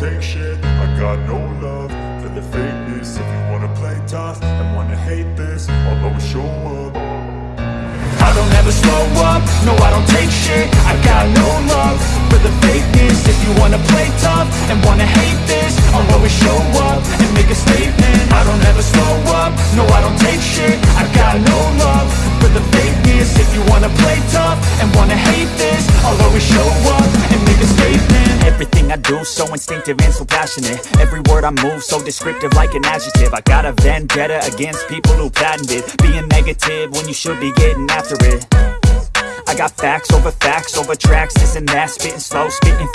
take shit. I got no love for the fakeness. If you wanna play tough and wanna hate this I'll always show up. I don't ever slow up, no I don't take shit. I got no love for the fakeness. If you wanna play tough and wanna hate this I'll always show up and make a statement. I don't ever slow up, no I don't take shit. I got no love for the fakeness. If you wanna play tough and wanna hate this Everything I do, so instinctive and so passionate. Every word I move, so descriptive like an adjective. I got a vendetta against people who patented Being negative when you should be getting after it. I got facts over facts over tracks, this and that Spitting slow, spitting